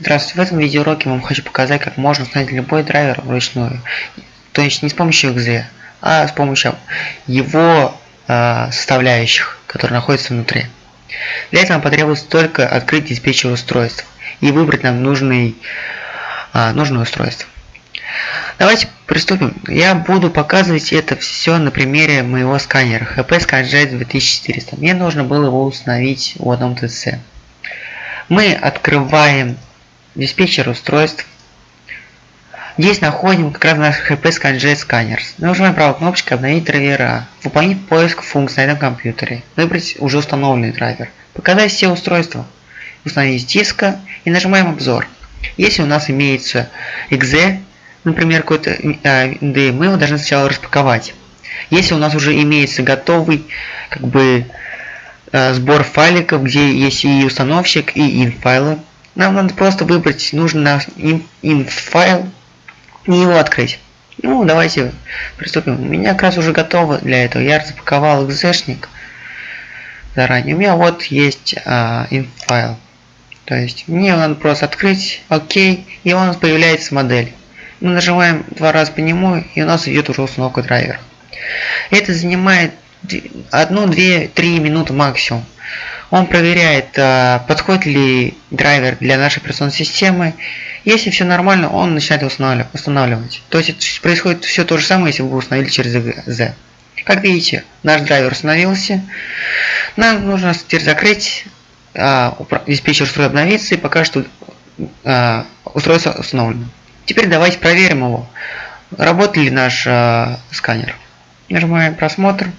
Здравствуйте, в этом видеоуроке я вам хочу показать, как можно установить любой драйвер вручную. То есть не с помощью .exe, а с помощью его э, составляющих, которые находятся внутри. Для этого потребуется только открыть диспетчер устройств и выбрать нам нужный, э, нужное устройство. Давайте приступим. Я буду показывать это все на примере моего сканера HP ScanJet 2400. Мне нужно было его установить в одном ТЦ. Мы открываем диспетчер устройств. Здесь находим как раз наш HP ScanJet сканер. Нажимаем правой кнопочкой обновить драйвера. Выполнить поиск функций на этом компьютере. Выбрать уже установленный драйвер. Показать все устройства. Установить диска и нажимаем обзор. Если у нас имеется .exe, например, какой-то э, мы его должны сначала распаковать. Если у нас уже имеется готовый как бы э, сбор файликов, где есть и установщик, и инфайлы, нам надо просто выбрать нужный наш in, файл и его открыть. Ну, давайте приступим. У меня как раз уже готово для этого. Я запаковал экзешник заранее. У меня вот есть а, инфайл. То есть мне надо просто открыть, окей, и у нас появляется модель. Мы нажимаем два раза по нему, и у нас идет уже установка драйвера. Это занимает 1, 2, 3 минуты максимум. Он проверяет, а, подходит ли драйвер для нашей операционной системы. Если все нормально, он начинает устанавливать. То есть происходит все то же самое, если вы установили через Z. Как видите, наш драйвер установился. Нам нужно теперь закрыть диспетчер устройства обновиться и пока что а, устройство установлено. Теперь давайте проверим его. Работает ли наш а, сканер. Нажимаем просмотр.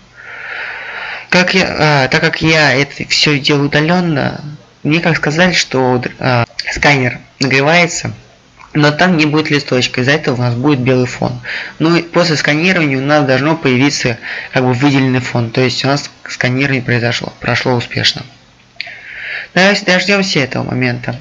Как я, а, так как я это все делаю удаленно, мне как сказали, что а, сканер нагревается, но там не будет листочка, из-за этого у нас будет белый фон. Ну после сканирования у нас должно появиться как бы выделенный фон, то есть у нас сканирование произошло, прошло успешно. Давайте дождемся этого момента.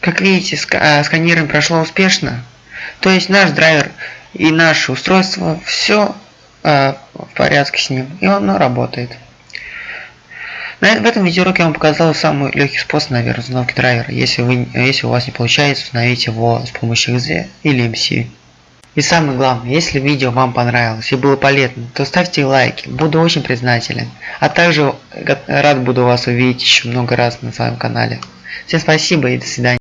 Как видите, э, сканирование прошло успешно. То есть наш драйвер и наше устройство, все э, в порядке с ним, и оно работает. На, в этом видеоуроке я вам показал самый легкий способ, наверное, установки драйвера. Если, вы, если у вас не получается, установить его с помощью XZ или MC. И самое главное, если видео вам понравилось и было полезно, то ставьте лайки, буду очень признателен. А также рад буду вас увидеть еще много раз на своем канале. Всем спасибо и до свидания.